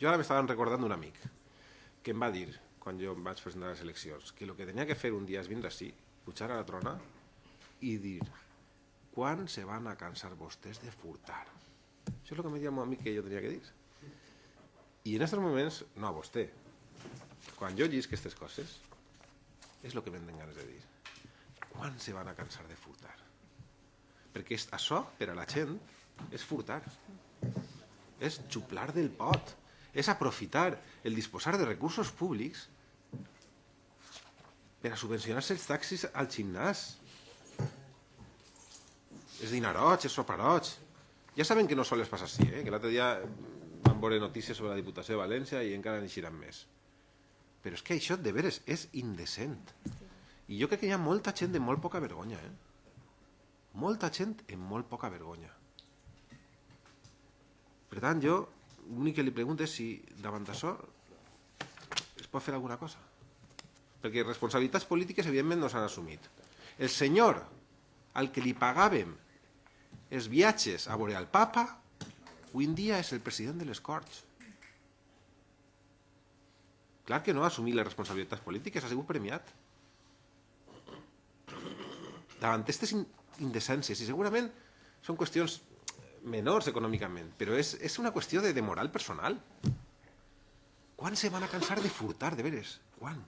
Jo ara m'estaven recordant d'un amic que em va dir, quan jo em vaig presentar a les eleccions, que el que tenia que fer un dia és vindre així, pujar a la trona i dir quan se van a cansar vostès de furtar? Això és el que deia el meu amic que jo tenia que dir. I en aquests moments, no a vostè, quan jo llisc aquestes coses, és el que m'han ganes de dir. Quan se van a cansar de furtar? Perquè això, per a la gent, és furtar. És xuplar del pot. És aprofitar el disposar de recursos públics per a subvencionar-se els taxis al gimnàs. És dinaroig, és soparoig. Ja saben que no sols passa així, eh? que l'altre dia vam veure notícies sobre la Diputació de València i encara n'eixiran més. Però és que això, de veres, és indecent. I jo crec que hi ha molta gent de molt poca vergonya, eh? Molta gent amb molt poca vergonya. Per tant, jo l'únic que li pregunto és si davant d'això es pot fer alguna cosa. Perquè responsabilitats polítiques, evidentment, no s'han assumit. El senyor al que li pagàvem els viatges a veure el papa, avui en dia és el president de les Corts. Clar que no ha assumit les responsabilitats polítiques, ha sigut premiat. Davant aquestes in- indecències, i segurament són qüestions menors econòmicament, però és, és una qüestió de, de moral personal. Quan se van a cansar de furtar, de veres? Quan?